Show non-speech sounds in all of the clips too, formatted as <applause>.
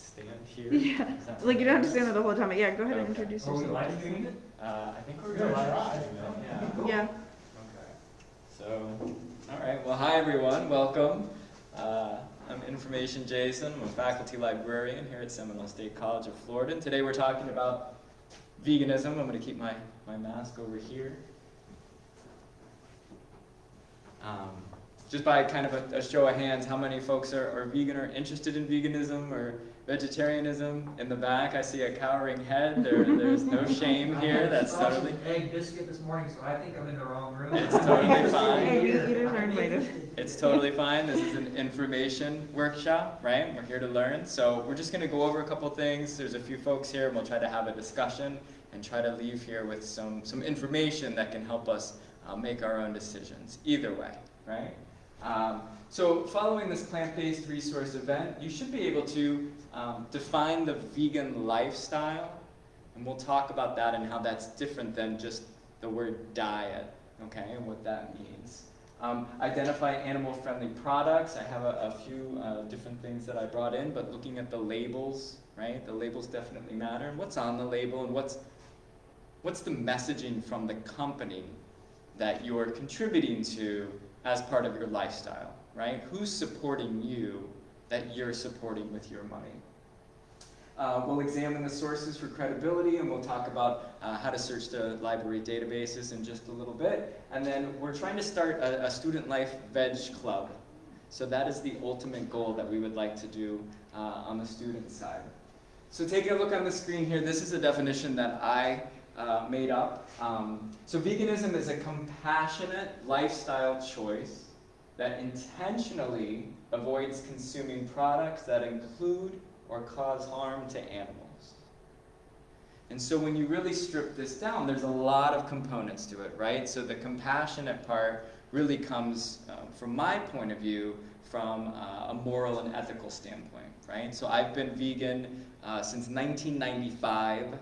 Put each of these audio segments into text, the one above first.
stand here? <laughs> Yeah, like you don't have to stand there the whole time, but yeah, go ahead and Okay. introduce Are we yourself. live streaming it? Uh, I think we're We're gonna gonna live stream it, yeah. Yeah, Okay. So, all right, well, hi everyone, welcome. Uh, I'm Information Jason, I'm a faculty librarian here at Seminole State College of Florida. And today we're talking about veganism. I'm gonna keep my, my mask over here. Um, just by kind of a, a show of hands, how many folks are, are vegan or interested in veganism or vegetarianism? In the back, I see a cowering head. There, there's no <laughs> shame here. That's I had a totally. Egg biscuit this morning, so I think I'm in the wrong room. It's totally <laughs> fine. Hey, meat eaters are invited. It's totally fine. This is an information workshop, right? We're here to learn. So we're just going to go over a couple things. There's a few folks here, and we'll try to have a discussion and try to leave here with some, some information that can help us uh, make our own decisions. Either way, right? Um, so following this plant-based resource event, you should be able to um, define the vegan lifestyle, and we'll talk about that and how that's different than just the word diet, okay, and what that means. Um, identify animal-friendly products. I have a, a few uh, different things that I brought in, but looking at the labels, right? The labels definitely matter. And what's on the label and what's what's the messaging from the company that you're contributing to as part of your lifestyle, right? Who's supporting you that you're supporting with your money? Uh, we'll examine the sources for credibility and we'll talk about uh, how to search the library databases in just a little bit. And then we're trying to start a, a student life veg club. So that is the ultimate goal that we would like to do uh, on the student side. So taking a look on the screen here, this is a definition that I uh, made up. Um, so veganism is a compassionate lifestyle choice that intentionally avoids consuming products that include or cause harm to animals. And so when you really strip this down, there's a lot of components to it, right? So the compassionate part really comes, uh, from my point of view, from uh, a moral and ethical standpoint, right? So I've been vegan uh, since 1995.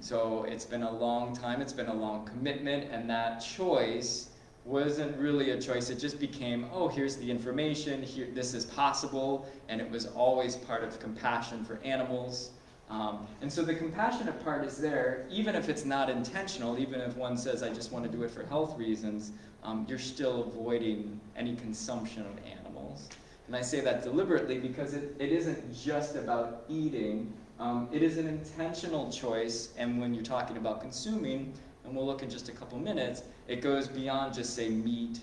So it's been a long time, it's been a long commitment, and that choice wasn't really a choice. It just became, oh, here's the information, here, this is possible, and it was always part of compassion for animals. Um, and so the compassionate part is there, even if it's not intentional, even if one says, I just want to do it for health reasons, um, you're still avoiding any consumption of animals. And I say that deliberately because it, it isn't just about eating, um, it is an intentional choice, and when you're talking about consuming, and we'll look in just a couple minutes, it goes beyond just say meat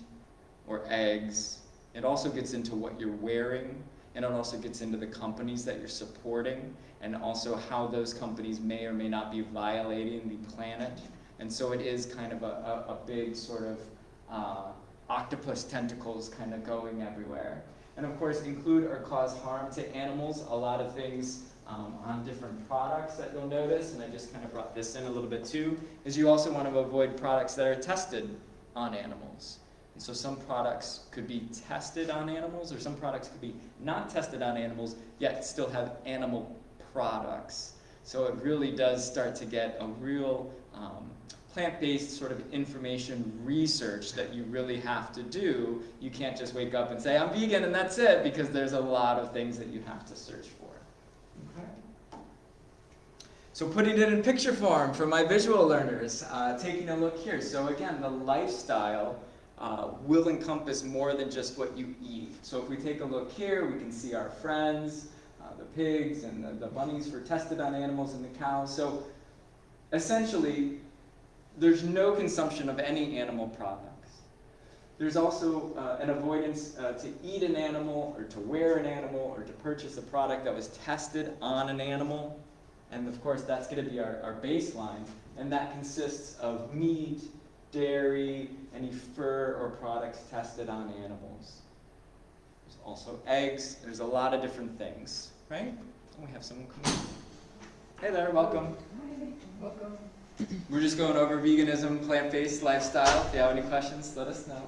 or eggs. It also gets into what you're wearing, and it also gets into the companies that you're supporting, and also how those companies may or may not be violating the planet. And so it is kind of a, a, a big sort of uh, octopus tentacles kind of going everywhere. And of course, include or cause harm to animals. A lot of things um, on different products that you'll notice, and I just kind of brought this in a little bit too, is you also want to avoid products that are tested on animals. And so some products could be tested on animals, or some products could be not tested on animals, yet still have animal products. So it really does start to get a real um, plant-based sort of information research that you really have to do. You can't just wake up and say, I'm vegan and that's it, because there's a lot of things that you have to search for. So putting it in picture form for my visual learners, uh, taking a look here. So again, the lifestyle uh, will encompass more than just what you eat. So if we take a look here, we can see our friends, uh, the pigs and the, the bunnies for tested on animals and the cows. So essentially, there's no consumption of any animal products. There's also uh, an avoidance uh, to eat an animal or to wear an animal or to purchase a product that was tested on an animal. And of course, that's going to be our, our baseline. And that consists of meat, dairy, any fur or products tested on animals. There's also eggs. There's a lot of different things, right? And we have someone coming. Hey there, welcome. Hi. Welcome. We're just going over veganism, plant-based lifestyle. If you have any questions, let us know.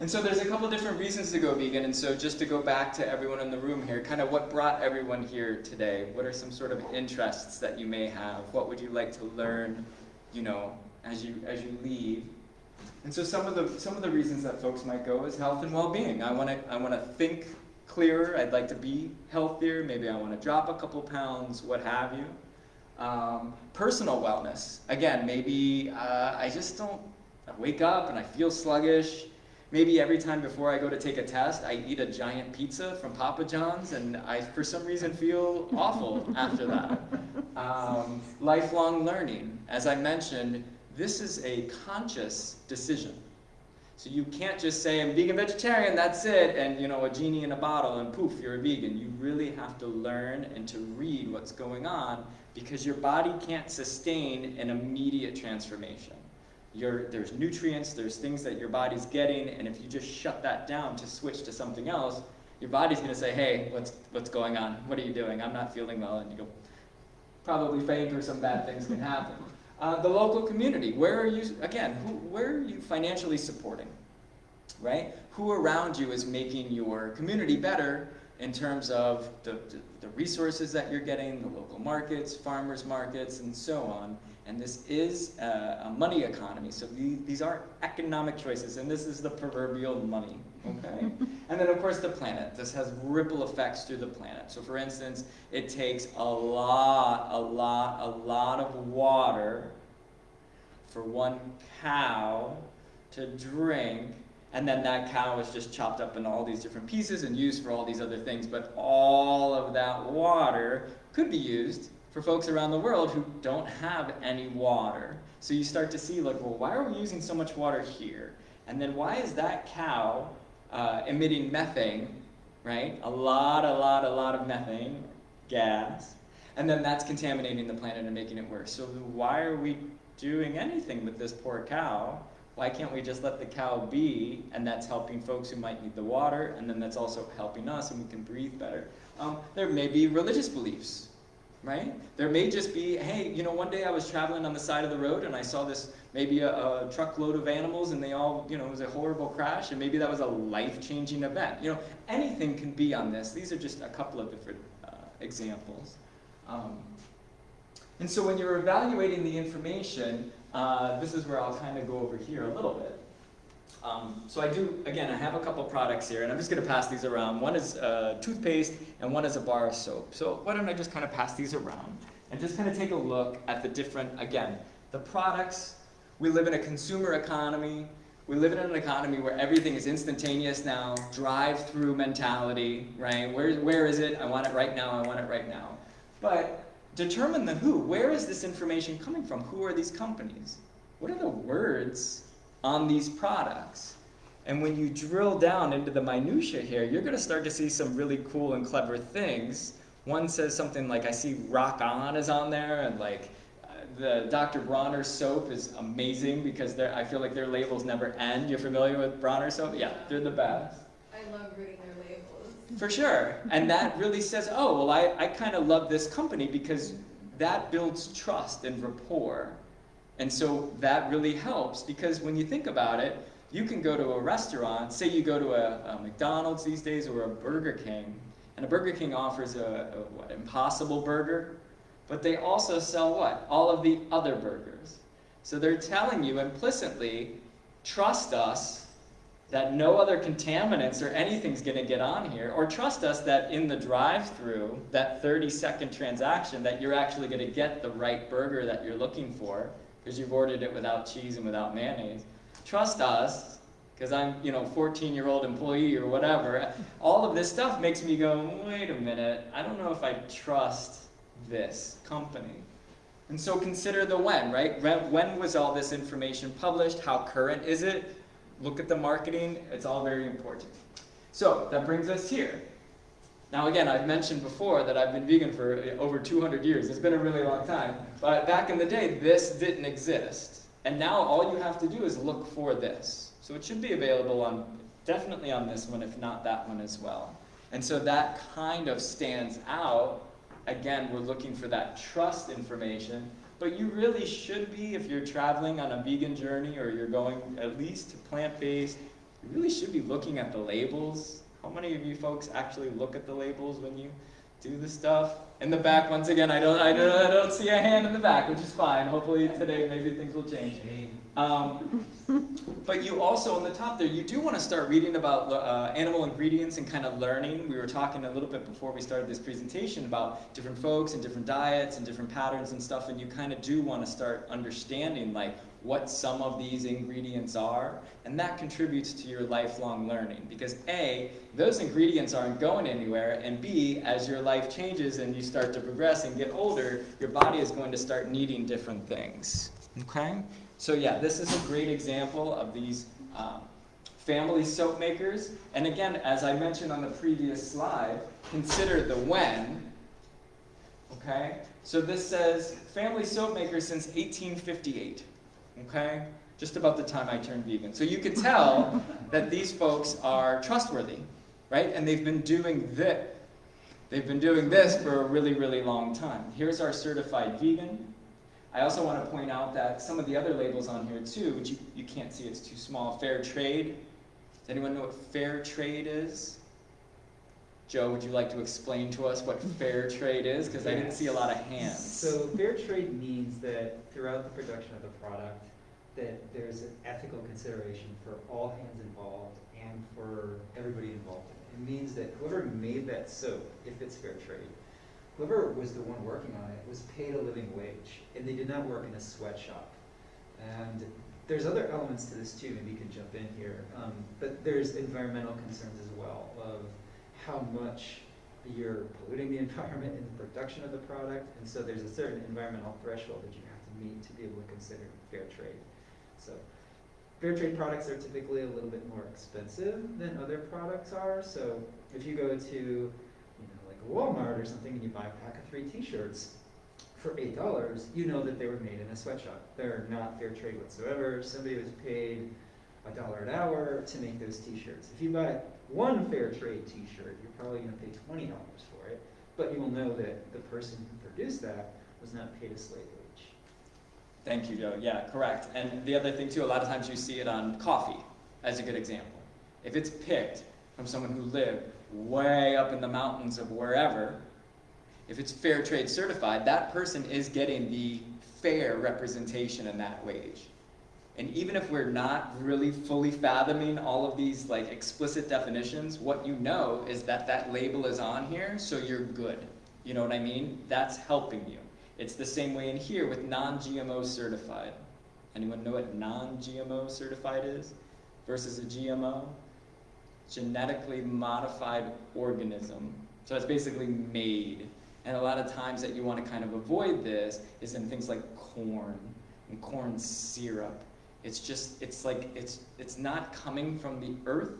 And so there's a couple different reasons to go vegan, and so just to go back to everyone in the room here, kind of what brought everyone here today? What are some sort of interests that you may have? What would you like to learn, you know, as you as you leave? And so some of the some of the reasons that folks might go is health and well-being. I want to I want to think clearer, I'd like to be healthier, maybe I want to drop a couple pounds, what have you. Um, personal wellness, again, maybe uh, I just don't I wake up and I feel sluggish. Maybe every time before I go to take a test, I eat a giant pizza from Papa John's, and I, for some reason, feel awful <laughs> after that. Um, lifelong learning, as I mentioned, this is a conscious decision. So you can't just say I'm vegan vegetarian, that's it, and you know a genie in a bottle and poof, you're a vegan. You really have to learn and to read what's going on because your body can't sustain an immediate transformation. There's nutrients, there's things that your body's getting, and if you just shut that down to switch to something else, your body's going to say, hey, what's, what's going on? What are you doing? I'm not feeling well. And you go, probably faint or some bad things can happen. Uh, the local community, where are you, again, who, where are you financially supporting, right? Who around you is making your community better in terms of the, the resources that you're getting, the local markets, farmers markets, and so on. And this is a, a money economy, so these, these are economic choices, and this is the proverbial money, okay? <laughs> and then of course the planet. This has ripple effects through the planet. So for instance, it takes a lot, a lot, a lot of water for one cow to drink and then that cow is just chopped up into all these different pieces and used for all these other things. But all of that water could be used for folks around the world who don't have any water. So you start to see like, well, why are we using so much water here? And then why is that cow uh, emitting methane, right? A lot, a lot, a lot of methane gas. And then that's contaminating the planet and making it worse. So why are we doing anything with this poor cow? Why can't we just let the cow be, and that's helping folks who might need the water, and then that's also helping us, and we can breathe better. Um, there may be religious beliefs, right? There may just be, hey, you know, one day I was traveling on the side of the road and I saw this, maybe a, a truckload of animals and they all, you know, it was a horrible crash and maybe that was a life-changing event. You know, anything can be on this. These are just a couple of different uh, examples. Um, and so when you're evaluating the information, uh, this is where I'll kind of go over here a little bit. Um, so I do, again, I have a couple products here, and I'm just going to pass these around. One is uh, toothpaste, and one is a bar of soap. So why don't I just kind of pass these around, and just kind of take a look at the different, again, the products. We live in a consumer economy. We live in an economy where everything is instantaneous now, drive-through mentality, right? Where, where is it? I want it right now, I want it right now. But determine the who. Where is this information coming from? Who are these companies? What are the words on these products? And when you drill down into the minutia here, you're going to start to see some really cool and clever things. One says something like, I see Rock On is on there, and like uh, the Dr. Bronner soap is amazing because I feel like their labels never end. You're familiar with Bronner soap? Yeah, they're the best. I love reading their labels. For sure. And that really says, oh, well, I, I kind of love this company because that builds trust and rapport. And so that really helps because when you think about it, you can go to a restaurant, say you go to a, a McDonald's these days or a Burger King, and a Burger King offers a, a what, impossible burger, but they also sell what? All of the other burgers. So they're telling you implicitly, trust us that no other contaminants or anything's going to get on here, or trust us that in the drive-through, that 30-second transaction, that you're actually going to get the right burger that you're looking for, because you've ordered it without cheese and without mayonnaise. Trust us, because I'm, you know, 14-year-old employee or whatever. All of this stuff makes me go, wait a minute, I don't know if I trust this company. And so consider the when, right? When was all this information published? How current is it? look at the marketing, it's all very important. So that brings us here. Now again, I've mentioned before that I've been vegan for uh, over 200 years. It's been a really long time. But back in the day, this didn't exist. And now all you have to do is look for this. So it should be available on, definitely on this one, if not that one as well. And so that kind of stands out. Again, we're looking for that trust information but you really should be, if you're traveling on a vegan journey or you're going at least to plant-based, you really should be looking at the labels. How many of you folks actually look at the labels when you do the stuff. In the back, once again, I don't, I don't, I don't see a hand in the back, which is fine. Hopefully today, maybe things will change. Um, but you also, on the top there, you do want to start reading about uh, animal ingredients and kind of learning. We were talking a little bit before we started this presentation about different folks and different diets and different patterns and stuff, and you kind of do want to start understanding like what some of these ingredients are, and that contributes to your lifelong learning. Because A, those ingredients aren't going anywhere, and B, as your life changes and you start to progress and get older, your body is going to start needing different things. Okay? So yeah, this is a great example of these um, family soap makers. And again, as I mentioned on the previous slide, consider the when. Okay? So this says family soap makers since 1858. Okay? Just about the time I turned vegan. So you could tell <laughs> that these folks are trustworthy, right? And they've been doing this. They've been doing this for a really, really long time. Here's our certified vegan. I also want to point out that some of the other labels on here too, which you, you can't see, it's too small. Fair trade. Does anyone know what fair trade is? Joe, would you like to explain to us what fair trade is? Because I didn't see a lot of hands. So fair trade means that throughout the production of the product, that there's an ethical consideration for all hands involved and for everybody involved. It means that whoever made that soap, if it's fair trade, whoever was the one working on it was paid a living wage, and they did not work in a sweatshop. And there's other elements to this too, maybe you can jump in here, um, but there's environmental concerns as well of how much you're polluting the <laughs> environment in the production of the product, and so there's a certain environmental threshold that you have to meet to be able to consider fair trade. So, fair trade products are typically a little bit more expensive than other products are. So, if you go to, Walmart or something, and you buy a pack of three T-shirts for eight dollars, you know that they were made in a sweatshop. They're not fair trade whatsoever. Somebody was paid a dollar an hour to make those T-shirts. If you buy one fair trade T-shirt, you're probably going to pay twenty dollars for it, but you will know that the person who produced that was not paid a slave wage. Thank you, Joe. Yeah, correct. And the other thing too, a lot of times you see it on coffee as a good example. If it's picked from someone who lived way up in the mountains of wherever, if it's fair trade certified, that person is getting the fair representation in that wage. And even if we're not really fully fathoming all of these like explicit definitions, what you know is that that label is on here, so you're good. You know what I mean? That's helping you. It's the same way in here with non-GMO certified. Anyone know what non-GMO certified is versus a GMO? Genetically modified organism. So it's basically made. And a lot of times that you want to kind of avoid this is in things like corn and corn syrup. It's just, it's like, it's, it's not coming from the earth.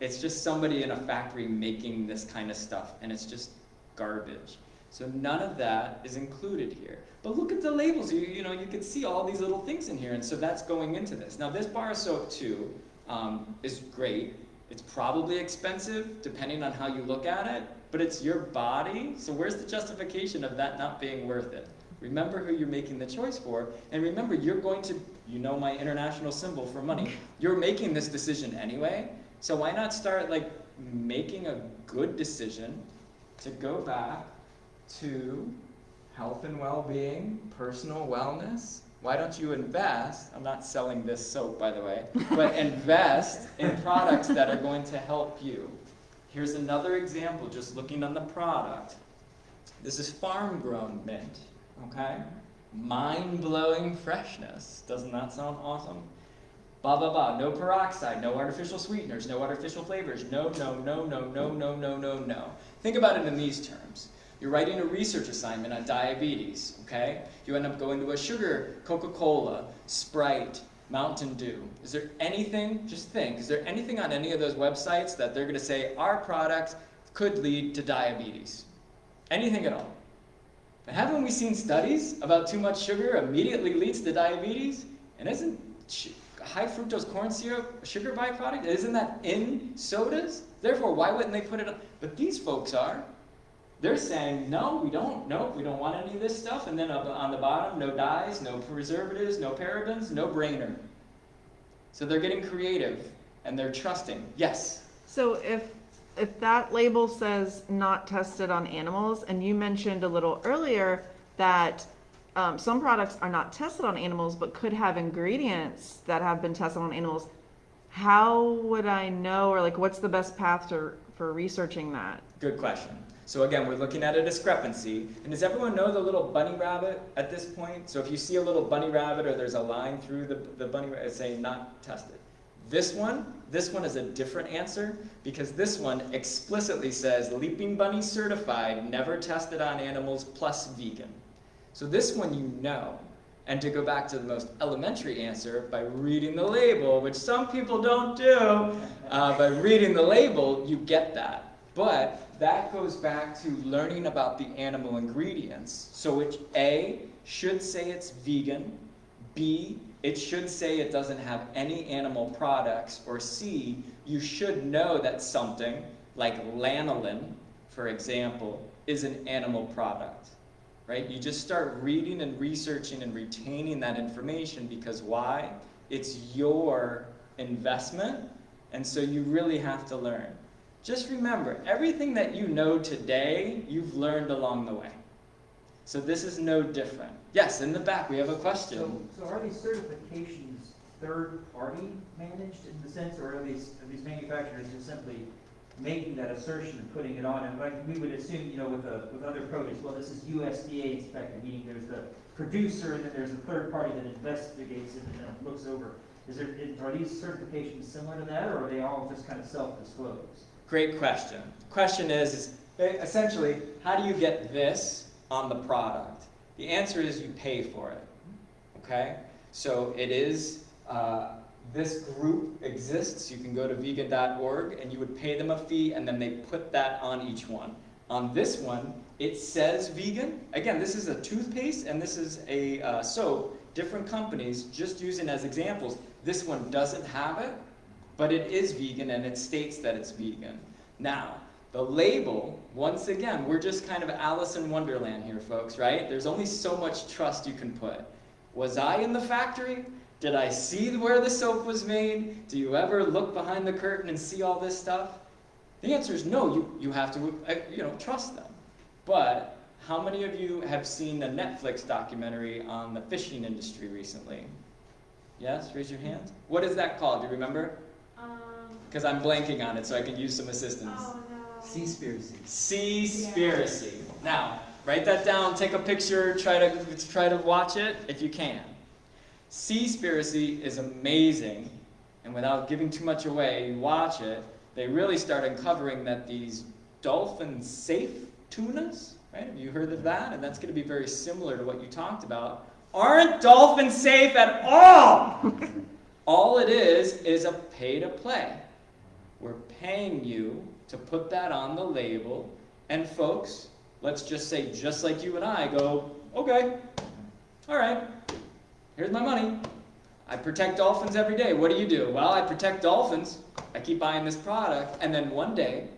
It's just somebody in a factory making this kind of stuff, and it's just garbage. So none of that is included here. But look at the labels. You, you know, you can see all these little things in here, and so that's going into this. Now, this bar of soap too um, is great. It's probably expensive, depending on how you look at it, but it's your body. So where's the justification of that not being worth it? Remember who you're making the choice for, and remember you're going to, you know my international symbol for money. You're making this decision anyway, so why not start like making a good decision to go back to health and well-being, personal wellness. Why don't you invest? I'm not selling this soap, by the way, but invest in products that are going to help you. Here's another example, just looking on the product. This is farm-grown mint, okay? Mind-blowing freshness. Doesn't that sound awesome? Blah, blah, blah. No peroxide, no artificial sweeteners, no artificial flavors. No, no, no, no, no, no, no, no, no. Think about it in these terms. You're writing a research assignment on diabetes, okay? You end up going to a sugar, Coca-Cola, Sprite, Mountain Dew. Is there anything, just think, is there anything on any of those websites that they're going to say our product could lead to diabetes? Anything at all? But haven't we seen studies about too much sugar immediately leads to diabetes? And isn't high fructose corn syrup a sugar byproduct? Isn't that in sodas? Therefore, why wouldn't they put it on? But these folks are. They're saying, no, we don't, no, we don't want any of this stuff. And then up on the bottom, no dyes, no preservatives, no parabens, no brainer. So they're getting creative and they're trusting. Yes? So if if that label says not tested on animals, and you mentioned a little earlier that um, some products are not tested on animals but could have ingredients that have been tested on animals, how would I know, or like, what's the best path to, for researching that? Good question. So again, we're looking at a discrepancy. And does everyone know the little bunny rabbit at this point? So if you see a little bunny rabbit or there's a line through the, the bunny rabbit saying not tested. This one, this one is a different answer because this one explicitly says Leaping Bunny certified, never tested on animals, plus vegan. So this one you know. And to go back to the most elementary answer, by reading the label, which some people don't do, uh, by reading the label, you get that. But that goes back to learning about the animal ingredients. So which A should say it's vegan, B it should say it doesn't have any animal products, or C you should know that something like lanolin, for example, is an animal product. Right? You just start reading and researching and retaining that information because why? It's your investment, and so you really have to learn. Just remember, everything that you know today, you've learned along the way. So this is no different. Yes, in the back, we have a question. so so are these certifications third-party managed in the sense, or are these, are these manufacturers just simply making that assertion and putting it on? And like, we would assume, you know, with, a, with other produce, well, this is USDA inspected, meaning there's the producer and then there's a third party that investigates it and then looks over. Is there, are these certifications similar to that, or are they all just kind of self-disclosed? Great question. Question is, is essentially, how do you get this on the product? The answer is you pay for it. Okay? So it is, uh, this group exists. You can go to vegan.org and you would pay them a fee and then they put that on each one. On this one, it says vegan. Again, this is a toothpaste and this is a uh, soap. Different companies, just using as examples. This one doesn't have it, but it is vegan and it states that it's vegan. Now, the label, once again, we're just kind of Alice in Wonderland here, folks, right? There's only so much trust you can put. Was I in the factory? Did I see where the soap was made? Do you ever look behind the curtain and see all this stuff? The answer is no, you, you have to uh, you know, trust them. But how many of you have seen the Netflix documentary on the fishing industry recently? Yes, raise your hand. What is that called? Do you remember? Um, Because I'm blanking on it, so I can use some assistance. oh no. Seaspiracy. Seaspiracy. Now, write that down, take a picture, try to try to watch it if you can. Seaspiracy is amazing, and without giving too much away, you watch it, they really start uncovering that these dolphin safe tunas, right? Have you heard of that? And that's going to be very similar to what you talked about. Aren't dolphins safe at all? <laughs> all it is is a pay to play. We're paying you to put that on the label, and folks, let's just say, just like you and I, go, okay, all right, here's my money. I protect dolphins every day. What do you do? Well, I protect dolphins. I keep buying this product, and then one day,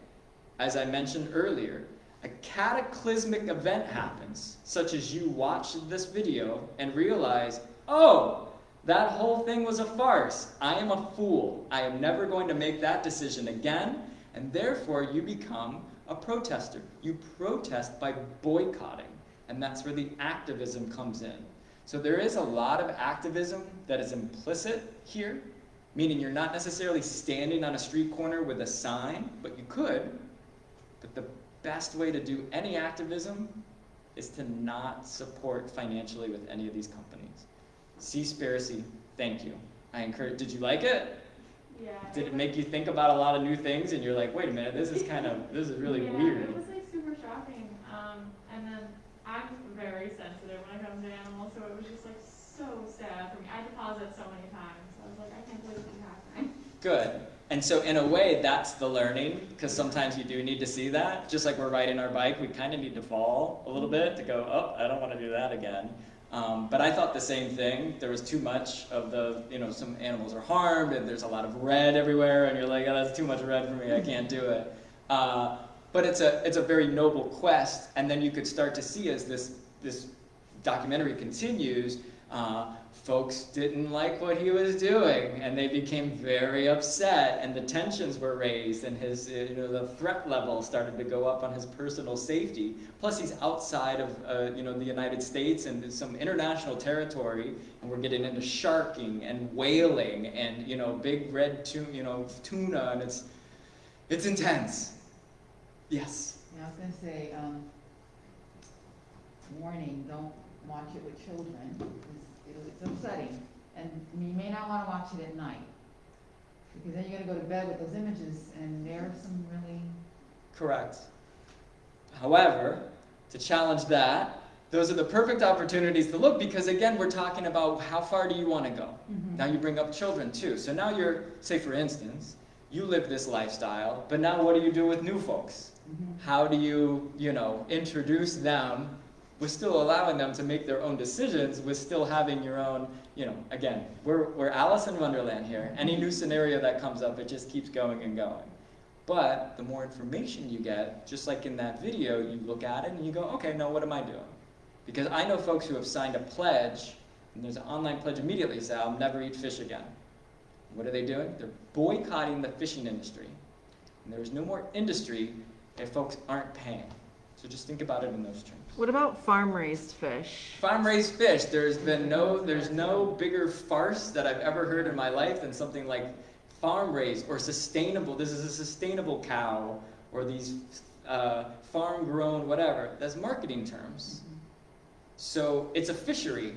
as I mentioned earlier, a cataclysmic event happens, such as you watch this video and realize, oh, that whole thing was a farce. I am a fool. I am never going to make that decision again. And therefore, you become a protester. You protest by boycotting. And that's where the activism comes in. So there is a lot of activism that is implicit here, meaning you're not necessarily standing on a street corner with a sign, but you could. But the best way to do any activism is to not support financially with any of these companies. Seaspiracy, thank you. I encourage, did you like it? Yeah. Did it make you think about a lot of new things and you're like, wait a minute, this is kind of, this is really yeah, weird? It was like super shocking. Um, and then I'm very sensitive when it comes to animals, so it was just like so sad for me. I deposit so many times. I was like, I can't believe this is happening. Good. And so in a way, that's the learning, because sometimes you do need to see that. Just like we're riding our bike, we kind of need to fall a little bit to go, oh, I don't want to do that again. Um, but I thought the same thing. There was too much of the, you know, some animals are harmed, and there's a lot of red everywhere, and you're like, oh, that's too much red for me. I can't do it. Uh, but it's a it's a very noble quest, and then you could start to see as this this documentary continues uh, folks didn't like what he was doing, and they became very upset, and the tensions were raised, and his, you know, the threat level started to go up on his personal safety. Plus, he's outside of, uh, you know, the United States and some international territory, and we're getting into sharking and whaling and, you know, big red tuna, you know, tuna, and it's, it's intense. Yes. Yeah, I was gonna say, um, warning, don't watch it with children, it's, it's upsetting. And you may not wanna watch it at night, because then you're gonna go to bed with those images, and there are some really, Correct. However, to challenge that, those are the perfect opportunities to look because again, we're talking about how far do you want to go? Now you bring up children too. So now you're, say for instance, you live this lifestyle, but now what do you do with new folks? Mhm. How do you, you know, introduce them with still allowing them to make their own decisions, with still having your own, you know, again, we're, we're Alice in Wonderland here. Any new scenario that comes up, it just keeps going and going. But the more information you get, just like in that video, you look at it and you go, okay, now what am I doing? Because I know folks who have signed a pledge, and there's an online pledge immediately, say, I'll never eat fish again. What are they doing? They're boycotting the fishing industry. And there's no more industry if folks aren't paying. So just think about it in those terms. What about farm-raised fish? Farm raised fish, there's been no, there's no bigger farce that I've ever heard in my life than something like farm raised or sustainable. This is a sustainable cow or these uh, farm grown whatever. That's marketing terms. So it's a fishery.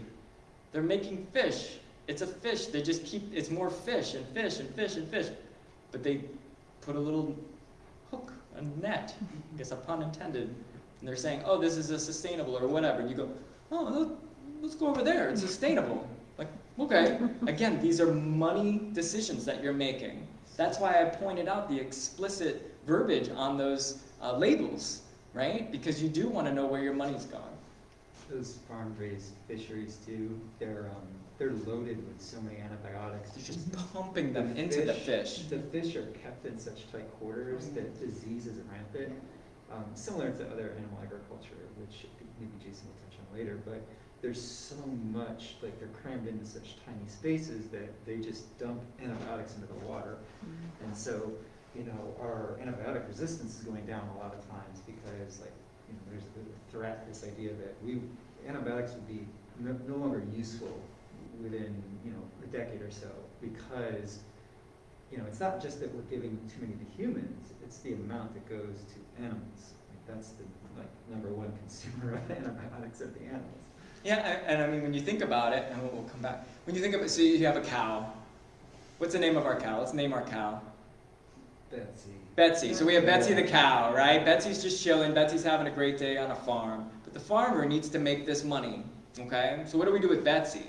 They're making fish. It's a fish. They just keep, it's more fish and fish and fish and fish. But they put a little hook, a net, I guess a pun intended, and they're saying, oh, this is a sustainable or whatever. And you go, oh, let- let's go over there. It's sustainable. Like, okay. <laughs> Again, these are money decisions that you're making. That's why I pointed out the explicit verbiage on those uh, labels, right? Because you do want to know where your money's gone. Those farm-raised fisheries too, they're, um, they're loaded with so many antibiotics. You're just <laughs> pumping them into the fish. The fish are kept in such tight quarters that disease is rampant, um, similar to other animal agriculture, which maybe Jason will touch on later, but there's so much, like they're crammed into such tiny spaces that they just dump antibiotics into the water. And so, you know, our antibiotic resistance is going down a lot of times because like, you know, there's the threat, this idea that we, antibiotics would be no, no longer useful within, you know, a decade or so because, you know, it's not just that we're giving too many to humans, it's the amount that goes to animals. Like that's the, like, number one <laughs> consumer of antibiotics are the animals. Yeah, a- and I mean, when you think about it, and we'll we'll come back. When you think about it, so you have a cow. What's the name of our cow? Let's name our cow. Betsy. Betsy. So we have Betsy the cow, right? Betsy's just chilling. Betsy's having a great day on a farm. But the farmer needs to make this money, okay? So what do we do with Betsy?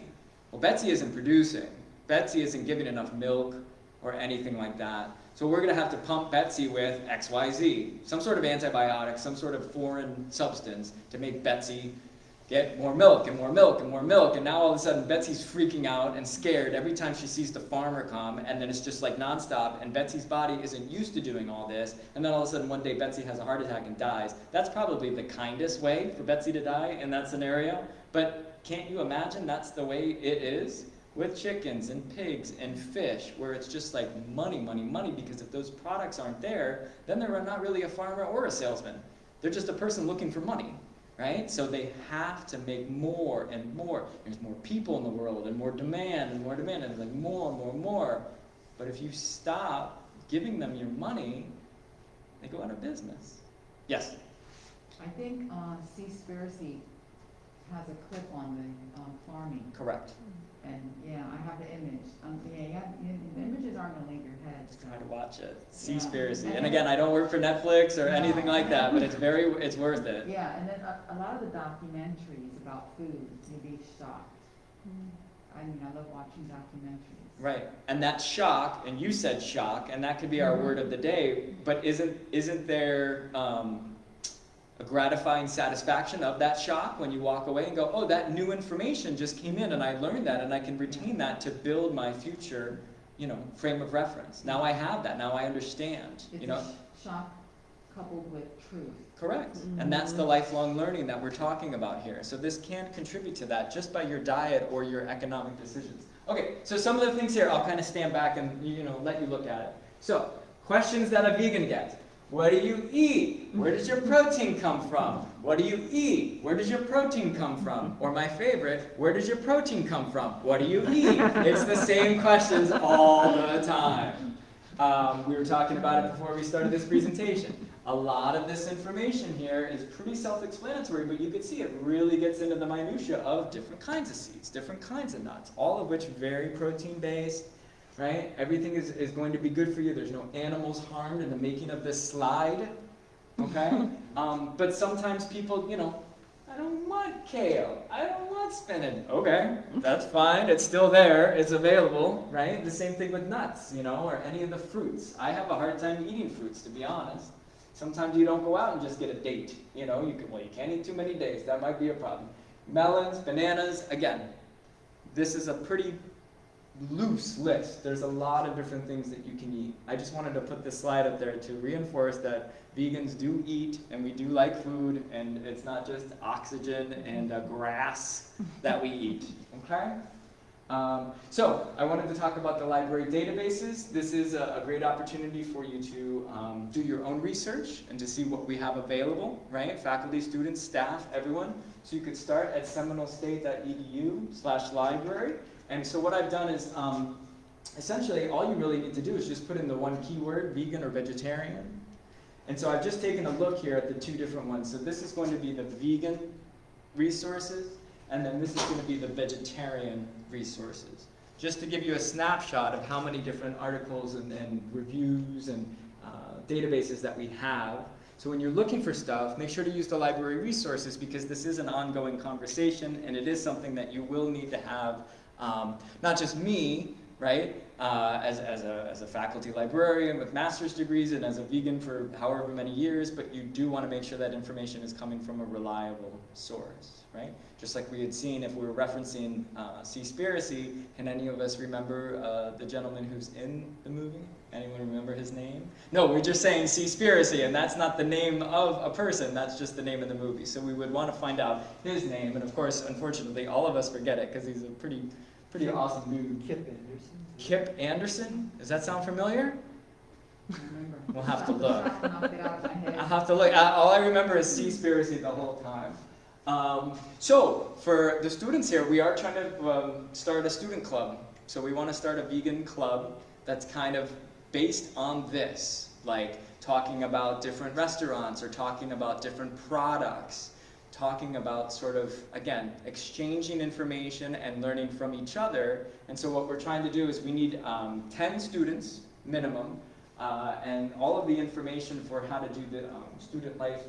Well, Betsy isn't producing. Betsy isn't giving enough milk or anything like that. So we're going to have to pump Betsy with XYZ, some sort of antibiotic, some sort of foreign substance to make Betsy get more milk and more milk and more milk. And now all of a sudden Betsy's freaking out and scared every time she sees the farmer come. And then it's just like nonstop. And Betsy's body isn't used to doing all this. And then all of a sudden one day Betsy has a heart attack and dies. That's probably the kindest way for Betsy to die in that scenario. But can't you imagine that's the way it is? With chickens and pigs and fish, where it's just like money, money, money, because if those products aren't there, then they're not really a farmer or a salesman. They're just a person looking for money right? So they have to make more and more. There's more people in the world and more demand and more demand and like more and more and more. But if you stop giving them your money, they go out of business. Yes. I think, uh, Seaspiracy has a clip on the, um, farming, Correct. And, yeah, I have the image, um, yeah, yeah, the the images aren't gonna leave your head, so. Try to watch it. Yeah. Seaspiracy. And again, I don't work for Netflix or anything like that, but it's very, it's worth it. Yeah, and then a, a lot of the documentaries about food, you'd be shocked. I mean, I love watching documentaries. Right. And that shock, and you said shock, and that could be our Mhm. word of the day, but isn't isn't there um, a gratifying satisfaction of that shock when you walk away and go, oh, that new information just came in and I learned that and I can retain that to build my future, you know, frame of reference. Now I have that. Now I understand. It's You know, shock coupled with truth. Correct. Mm-hmm. And that's the lifelong learning that we're talking about here. So this can contribute to that just by your diet or your economic decisions. Okay, so some of the things here, I'll kind of stand back and, you know, let you look at it. So, questions that a vegan gets. What do you eat? Where does your protein come from? What do you eat? Where does your protein come from? Or my favorite, where does your protein come from? What do you eat? It's the same questions all the time. Um, we were talking about it before we started this presentation. A lot of this information here is pretty self-explanatory, but you can see it really gets into the minutia of different kinds of seeds, different kinds of nuts, all of which very protein-based, right? Everything is, is going to be good for you. There's no animals harmed in the making of this slide, okay? <laughs> um, but sometimes people, you know, I don't want kale. I don't want spinach. Okay, that's fine. It's still there. It's available, right? The same thing with nuts, you know, or any of the fruits. I have a hard time eating fruits, to be honest. Sometimes you don't go out and just get a date. You know, you can, well, you can't eat too many days. That might be a problem. Melons, bananas, again, this is a pretty loose list. There's a lot of different things that you can eat. I just wanted to put this slide up there to reinforce that vegans do eat and we do like food and it's not just oxygen and uh, grass that we eat. <laughs> Okay? Um, so, I wanted to talk about the library databases. This is a, a great opportunity for you to um, do your own research and to see what we have available, right? Faculty, students, staff, everyone. So you could start at seminolestate.edu slash library. And so what I've done is, um, essentially, all you really need to do is just put in the one keyword, vegan or vegetarian. And so I've just taken a look here at the two different ones. So this is going to be the vegan resources, and then this is going to be the vegetarian resources. Just to give you a snapshot of how many different articles and, and reviews and uh, databases that we have. So when you're looking for stuff, make sure to use the library resources because this is an ongoing conversation and it is something that you will need to have, um, not just me, right, uh, as, as, a, as a faculty librarian with master's degrees and as a vegan for however many years, but you do want to make sure that information is coming from a reliable source, right? Just like we had seen if we were referencing uh, Seaspiracy, can any of us remember uh, the gentleman who's in the movie? Anyone remember his name? No, we're just saying Seaspiracy, and that's not the name of a person, that's just the name of the movie. So we would want to find out his name, and of course, unfortunately, all of us forget it because he's a pretty, pretty awesome dude. Kip Anderson. Kip Anderson? Does that sound familiar? Remember. We'll have to look. <laughs> I knocked it out of my head. I'll have to look. I- All I remember is Seaspiracy the whole time. Um, so, for the students here, we are trying to um, start a student club. So we want to start a vegan club that's kind of based on this, like talking about different restaurants or talking about different products, talking about sort of, again, exchanging information and learning from each other. And so what we're trying to do is we need um, 10 students minimum, uh, and all of the information for how to do the um, student life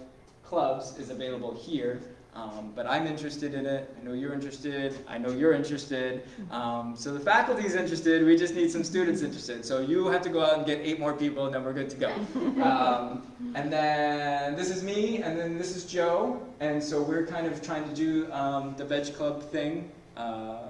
clubs is available here. Um, but I'm interested in it. I know you're interested. I know you're interested. Um, so the faculty's interested. We just need some students interested. So you have to go out and get eight more people, and then we're good to go. Um, and then this is me, and then this is Joe. And so we're kind of trying to do um, the Veg Club thing uh,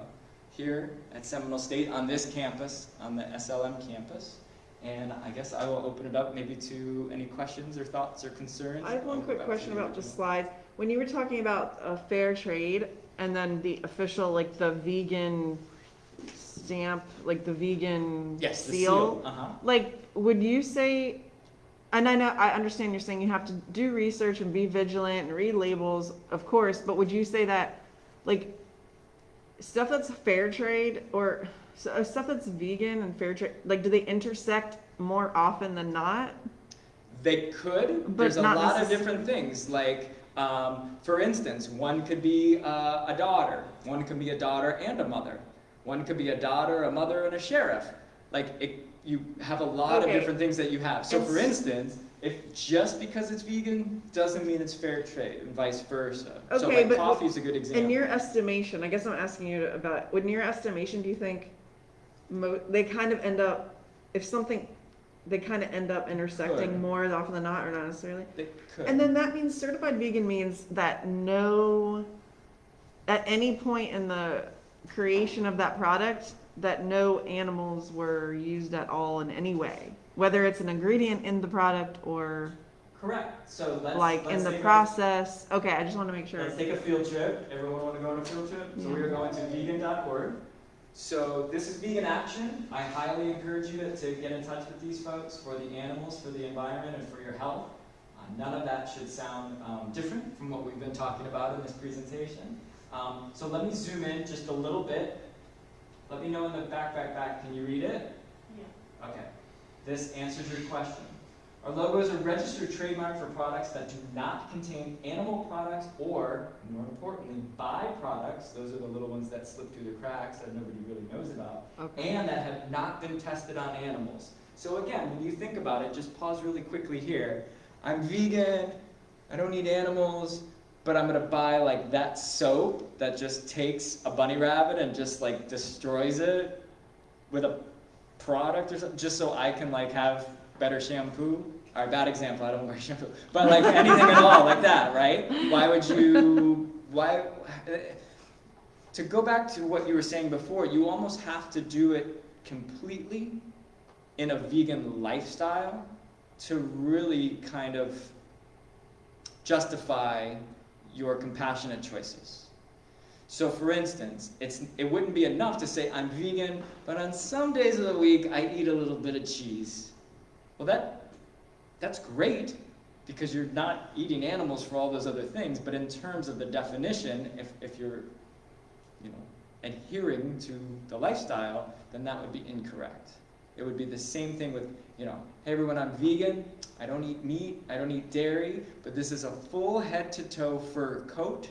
here at Seminole State on this campus, on the SLM campus. And I guess I will open it up maybe to any questions or thoughts or concerns. I have one quick question about the slides. When you were talking about uh, fair trade and then the official, like the vegan stamp, like the vegan Yes, the seal, seal. Uh-huh. like, would you say, and I know, I understand you're saying you have to do research and be vigilant and read labels, of course, but would you say that, like, stuff that's fair trade or so, uh, stuff that's vegan and fair trade, like, do they intersect more often than not? They could. But There's a not lot of different things. Like, um, for instance, one could be uh, a daughter. One could be a daughter and a mother. One could be a daughter, a mother, and a sheriff. Like, it, you have a lot Okay. of different things that you have. So, And for instance, if just because it's vegan doesn't mean it's fair trade, and vice versa. so, Okay, like, but coffee is a good example. In your estimation, I guess I'm asking you about, in your estimation, do you think mo- they kind of end up, if something, they kind of end up intersecting Could. more often than not, or not necessarily? They could. And then that means certified vegan means that no, at any point in the creation of that product, that no animals were used at all in any way, whether it's an ingredient in the product or, Correct. So let's like let's in the take a- process? Okay, I just want to make sure. Let's take a field trip. Everyone want to go on a field trip? So we are going to vegan.org. So this is Vegan Action. I highly encourage you to, to get in touch with these folks for the animals, for the environment, and for your health. Uh, none of that should sound um, different from what we've been talking about in this presentation. Um, so let me zoom in just a little bit. Let me know in the back, back, back. Can you read it? Yeah. Okay. This answers your question. Our logo is a registered trademark for products that do not contain animal products or, more importantly, byproducts, those are the little ones that slip through the cracks that nobody really knows about, Okay. and that have not been tested on animals. So again, when you think about it, just pause really quickly here. I'm vegan, I don't eat animals, but I'm gonna buy like that soap that just takes a bunny rabbit and just like destroys it with a product or something, just so I can like have better shampoo. All right, bad example. I don't wear shampoo, but like anything at all, like that, right? Why would you? Why? To go back to what you were saying before, you almost have to do it completely in a vegan lifestyle to really kind of justify your compassionate choices. So for instance, it's, it wouldn't be enough to say I'm vegan, but on some days of the week I eat a little bit of cheese. Well that, that's great because you're not eating animals for all those other things, but in terms of the definition, if, if you're you know, adhering to the lifestyle, then that would be incorrect. It would be the same thing with, you know, hey everyone, I'm vegan, I don't eat meat, I don't eat dairy, but this is a full head to toe fur coat,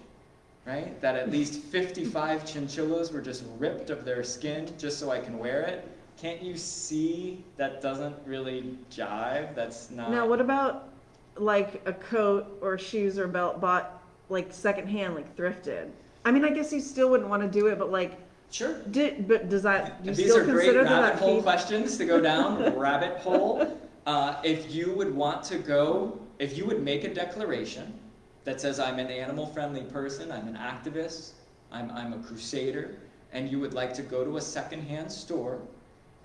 right? That at least 55 chinchillas were just ripped of their skin just so I can wear it. Can't you see that doesn't really jive? That's not. Now, what about like a coat or shoes or belt bought like secondhand, like thrifted? I mean, I guess you still wouldn't want to do it, but like, Sure. did but does that do you These still are great consider that rabbit hole questions to go down. <laughs> rabbit hole. Uh, if you would want to go, if you would make a declaration that says I'm an animal-friendly person, I'm an activist, I'm, I'm a crusader, and you would like to go to a secondhand store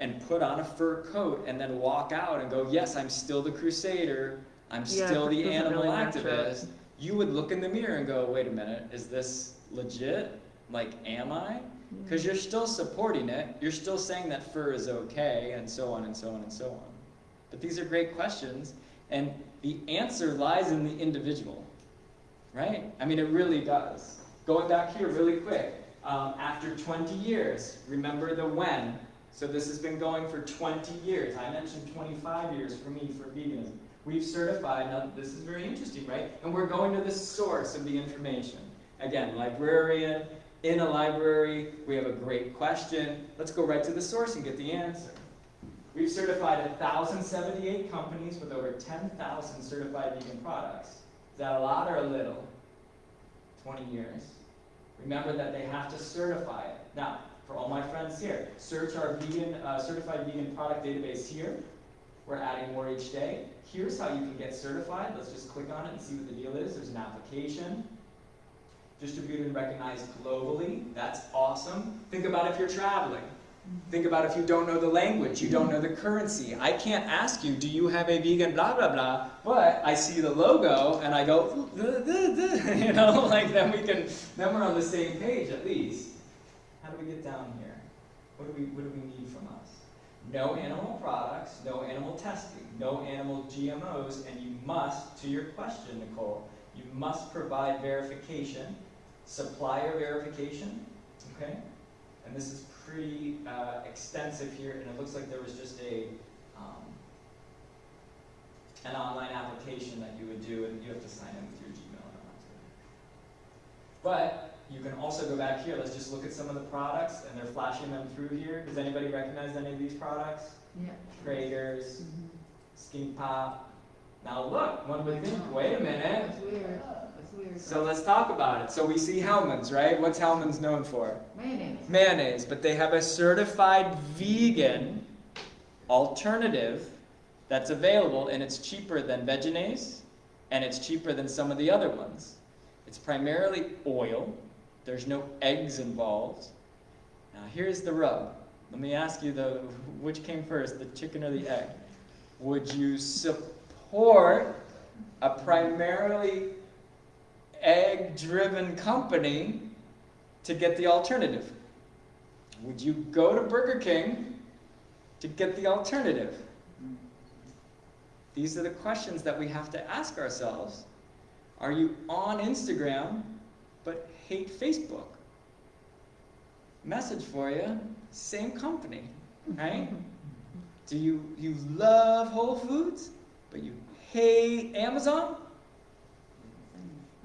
and put on a fur coat and then walk out and go, yes, I'm still the crusader, I'm Yeah, still the animal really activist, you would look in the mirror and go, wait a minute, is this legit? Like, am I? Because you're still supporting it, you're still saying that fur is okay, and so on and so on and so on. But these are great questions, and the answer lies in the individual, right? I mean, it really does. Going back here really quick, um, after 20 years, remember the when. So this has been going for 20 years. I mentioned 25 years for me for veganism. We've certified, now this is very interesting, right? And we're going to the source of the information. Again, librarian, in a library, we have a great question. Let's go right to the source and get the answer. We've certified 1,078 companies with over 10,000 certified vegan products. Is that a lot or a little? 20 years. Remember that they have to certify it. Now, for all my friends here, search our vegan, uh, certified vegan product database here. We're adding more each day. Here's how you can get certified. Let's just click on it and see what the deal is. There's an application distributed and recognized globally. That's awesome. Think about if you're traveling. Think about if you don't know the language, you don't know the currency. I can't ask you, do you have a vegan blah blah blah, but I see the logo and I go, "Duh, duh, duh," you know, like then we can, then we're on the same page at least. We get down here? What do we, what do we need from us? No animal products, no animal testing, no animal GMOs, and you must, to your question, Nicole, you must provide verification, supplier verification, okay? And this is pretty uh, extensive here, and it looks like there was just a um, an online application that you would do, and you have to sign in with your Gmail. But you can also go back here. Let's just look at some of the products, and they're flashing them through here. Does anybody recognize any of these products? Yeah. Traegers, Mhm. Skinny Pop. Now look, one would think, wait a minute. That's weird, that's weird. So let's talk about it. So we see Hellmann's, right? What's Hellmann's known for? Mayonnaise. Mayonnaise, but they have a certified vegan alternative that's available and it's cheaper than Vegenaise and it's cheaper than some of the other ones. It's primarily oil. There's no eggs involved. Now here's the rub. Let me ask you though, which came first, the chicken or the egg? Would you support a primarily egg-driven company to get the alternative? Would you go to Burger King to get the alternative? These are the questions that we have to ask ourselves. Are you on Instagram but hate Facebook? Message for you, same company, right? Do you you love Whole Foods but you hate Amazon?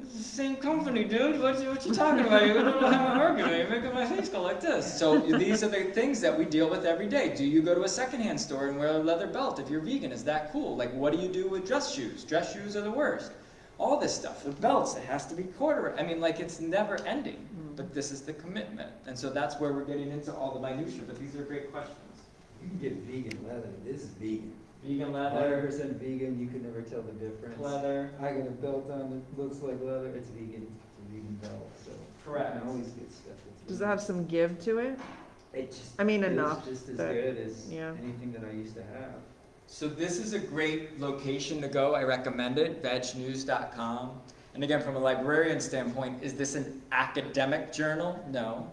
It's the same company, dude. What you, what you talking about? You're gonna have an argument. You're making my face go like this. So these are the things that we deal with every day. Do you go to a secondhand store and wear a leather belt if you're vegan? Is that cool? Like, what do you do with dress shoes? Dress shoes are the worst. All this stuff, the belts, it has to be quarter. I mean, like, it's never ending. Mm-hmm. But this is the commitment, and so that's where we're getting into all the minutia. But these are great questions. You can get vegan leather, this is vegan. Vegan leather. Hundred leather, percent vegan, you can never tell the difference. leather. I got a belt on that looks like leather, it's vegan, it's a vegan belt, so. Correct. You can always get stuff that's. Does it have some give to it? It just. I mean, feels enough Just as that- good as yeah. anything that I used to have. So this is a great location to go. I recommend it, vegnews.com. And again, from a librarian standpoint, is this an academic journal? No.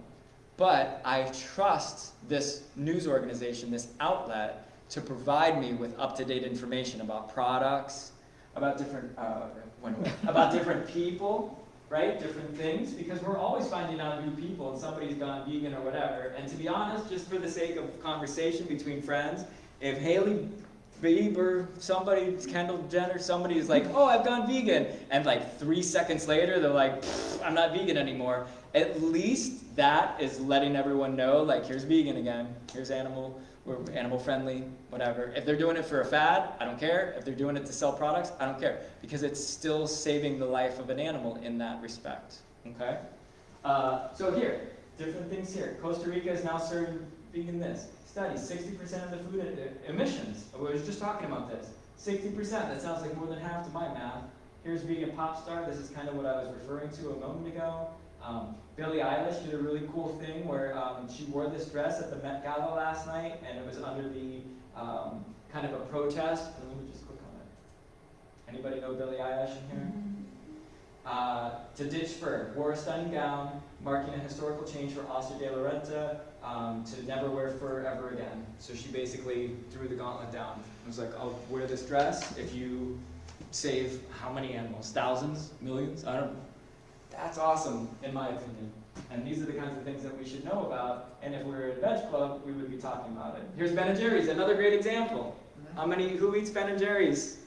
But I trust this news organization, this outlet, to provide me with up-to-date information about products, about different, uh, about different people, right? Different things, because we're always finding out new people and somebody's gone vegan or whatever. And to be honest, just for the sake of conversation between friends, if Hailey Bieber, somebody, Kendall Jenner, somebody is like, oh, I've gone vegan. And like three seconds later, they're like, I'm not vegan anymore. At least that is letting everyone know, like, here's vegan again. Here's animal, we're animal friendly, whatever. If they're doing it for a fad, I don't care. If they're doing it to sell products, I don't care. Because it's still saving the life of an animal in that respect. Okay? Uh, so here, different things here. Costa Rica is now serving vegan this. Study, 60% of the food emissions. We were just talking about this. 60%, that sounds like more than half to my math. Here's vegan pop star. This is kind of what I was referring to a moment ago. Um, Billie Eilish did a really cool thing where um, she wore this dress at the Met Gala last night, and it was under the um, kind of a protest. Let me just click on it. Anybody know Billie Eilish in here? Uh, to ditch fur, wore a stunning gown, marking a historical change for Oscar de la Renta um, to never wear fur ever again. So she basically threw the gauntlet down. It was like, I'll wear this dress if you save how many animals? Thousands? Millions? I don't know. That's awesome, in my opinion. And these are the kinds of things that we should know about. And if we were at a veg club, we would be talking about it. Here's Ben and Jerry's, another great example. How many, who eats Ben and Jerry's?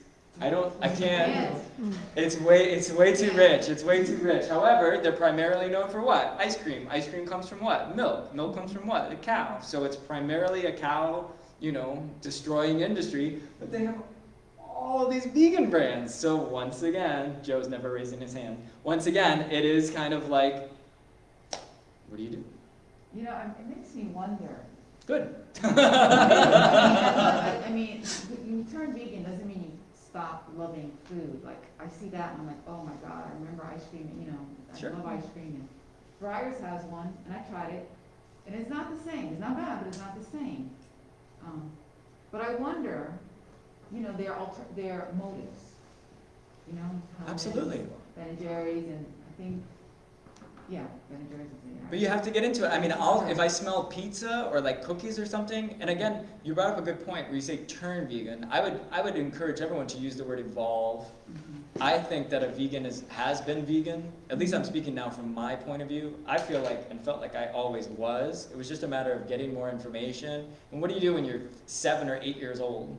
I don't, I can't. Mm. It's way, it's way too rich. It's way too rich. However, they're primarily known for what? Ice cream. Ice cream comes from what? Milk. Milk comes from what? A cow. So it's primarily a cow, you know, destroying industry. But they have all these vegan brands. So once again, Joe's never raising his hand. Once again, it is kind of like, what do you do? You know, it makes me wonder. Good. <laughs> I mean, <laughs> you turn vegan doesn't mean you stop loving food. Like, I see that and I'm like, oh my God, I remember ice cream, you know, Sure. I love ice cream. And Breyers has one, and I tried it, and it's not the same. It's not bad, but it's not the same. Um, but I wonder, you know, their alter, their motives, you know? how. Absolutely. Ben and Jerry's, and I think, yeah, Ben and Jerry's is the. But you have to get into it. I mean, I'll, if I smell pizza or like cookies or something, and again, you brought up a good point where you say turn vegan. I would, I would encourage everyone to use the word evolve. Mhm. I think that a vegan is, has been vegan. At least I'm speaking now from my point of view. I feel like and felt like I always was. It was just a matter of getting more information. And what do you do when you're seven or eight years old?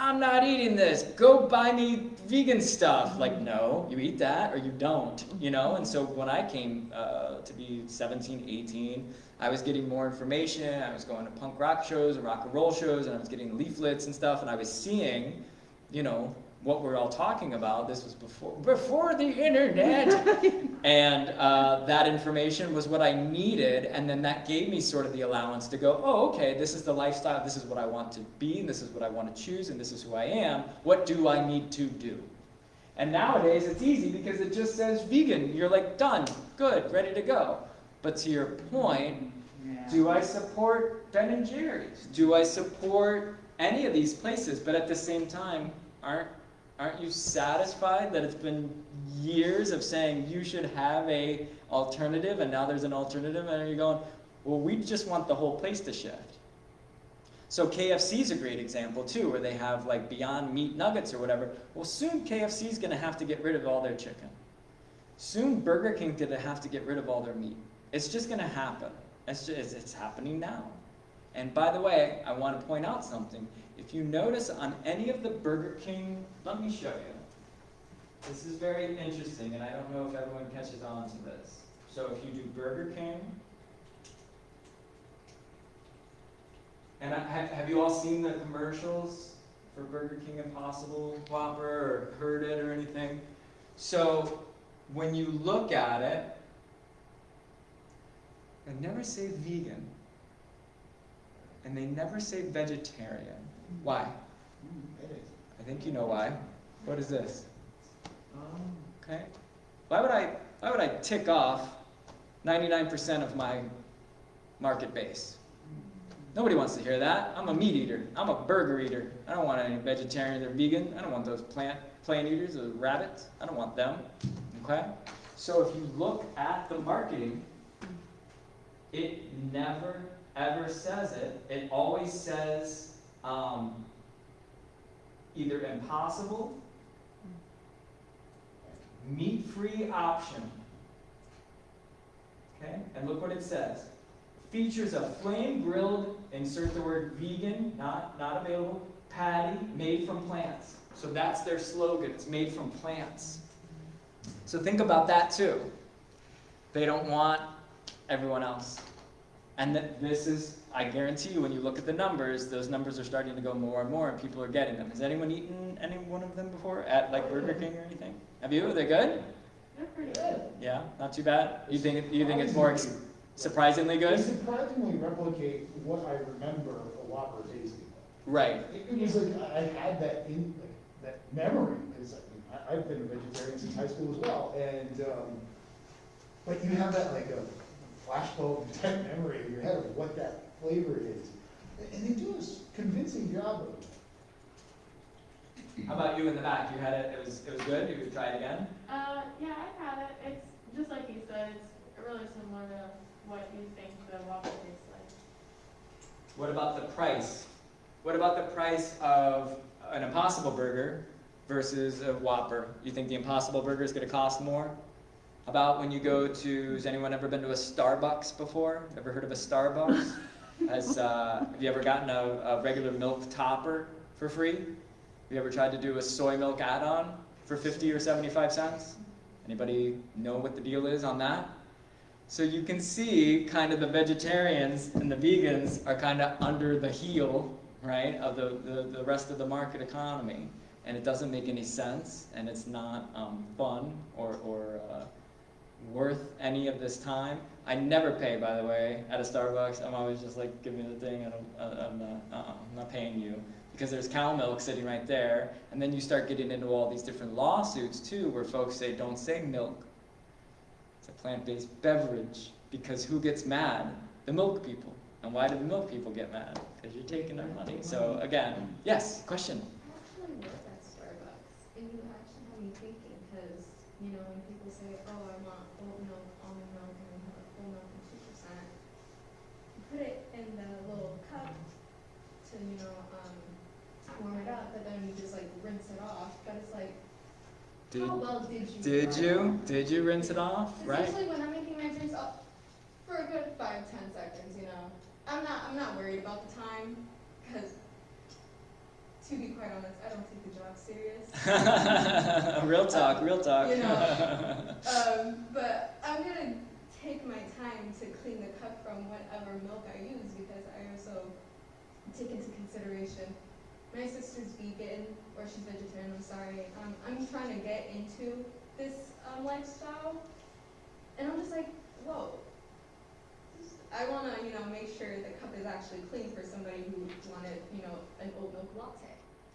I'm not eating this. Go buy me vegan stuff. Like, no, you eat that or you don't, you know? And so when I came uh, to be 17, 18, I was getting more information. I was going to punk rock shows and rock and roll shows, and I was getting leaflets and stuff, and I was seeing, you know, what we're all talking about. This was before before the internet, <laughs> and uh, that information was what I needed, and then that gave me sort of the allowance to go, oh, okay, this is the lifestyle, this is what I want to be, and this is what I want to choose, and this is who I am. What do I need to do? And nowadays it's easy because it just says vegan. You're like done, good, ready to go. But to your point, Yeah. do I support Ben and Jerry's? Do I support any of these places? But at the same time, aren't Aren't you satisfied that it's been years of saying you should have a alternative and now there's an alternative and you're going, well, we just want the whole place to shift. So KFC is a great example too, where they have like Beyond Meat nuggets or whatever. Well, soon KFC is going to have to get rid of all their chicken. Soon Burger King going to have to get rid of all their meat. It's just going to happen. It's, just, it's happening now. And by the way, I want to point out something. If you notice on any of the Burger King, let me show you. This is very interesting, and I don't know if everyone catches on to this. So if you do Burger King, and I, have, have you all seen the commercials for Burger King Impossible Whopper or heard it or anything? So when you look at it, they never say vegan, and they never say vegetarian. Why? I think you know why. What is this? Okay. Why would I why would I tick off 99% of my market base? Nobody wants to hear that. I'm a meat eater. I'm a burger eater. I don't want any vegetarian or vegan. I don't want those plant plant eaters, those rabbits. I don't want them. Okay? So if you look at the marketing, it never ever says it. It always says um, either impossible, meat-free option. Okay, and look what it says. Features a flame-grilled, insert the word vegan, not, not available, patty made from plants. So that's their slogan, it's made from plants. So think about that too. They don't want everyone else. And that this is, I guarantee you, when you look at the numbers, those numbers are starting to go more and more, and people are getting them. Has anyone eaten any one of them before at like Burger King or anything? Have you? Are they good? They're pretty good. Yeah, not too bad. You think you think it's more ex- surprisingly They good? surprisingly replicate what I remember a Whopper tasting. Right. It it was like, I I had that in, like, that memory, because I, I've been a vegetarian since high school as well, and, um, but you have that like a flashbulb type memory in your head of what that flavor is. And they do a s- convincing job of it. How about you in the back? You had it. It was it was good. You would try it again. Uh, yeah, I've had it. It's just like you said, it's really similar to what you think the waffle tastes like. What about the price? What about the price of an Impossible Burger versus a Whopper? You think the Impossible Burger is going to cost more? About when you go to, has anyone ever been to a Starbucks before? Ever heard of a Starbucks? <laughs> Has, uh, have you ever gotten a, a regular milk topper for free? Have you ever tried to do a soy milk add-on for 50 or 75 cents? Anybody know what the deal is on that? So you can see kind of the vegetarians and the vegans are kind of under the heel, right, of the, the, the rest of the market economy. And it doesn't make any sense, and it's not um, fun or, or uh, worth any of this time. I never pay, by the way, at a Starbucks. I'm always just like, give me the thing, uh, I'm not, uh-uh, I'm not paying you. Because there's cow milk sitting right there, and then you start getting into all these different lawsuits too, where folks say, don't say milk, it's a plant-based beverage because who gets mad? The milk people. And why do the milk people get mad? Because you're taking their money. So again, yes, question. Starbucks, actually had me thinking, because, you know, when people say, oh, I want oat milk, almond milk, and we have a full milk and two percent, you put it in the little cup to, you know, um, warm it up, but then you just like rinse it off, but it's like, Did, how well did you? did you? Did you rinse it off? Right. usually when I'm making my drinks up for a good five, ten seconds, you know, I'm not, I'm not worried about the time, because to be quite honest, I don't take the job serious. <laughs> real talk, real talk. You know, <laughs> Um, but I'm gonna take my time to clean the cup from whatever milk I use because I also take into consideration my sister's vegan or she's vegetarian. I'm sorry. Um, I'm trying to get into this um, lifestyle, and I'm just like, whoa. I want to, you know, make sure the cup is actually clean for somebody who wanted, you know, an oat milk latte.